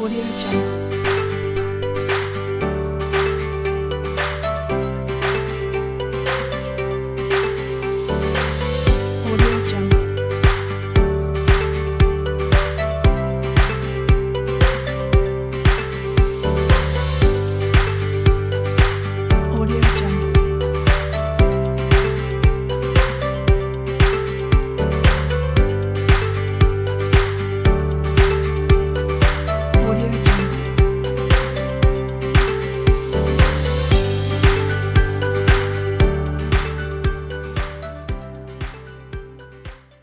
Audio Jungle.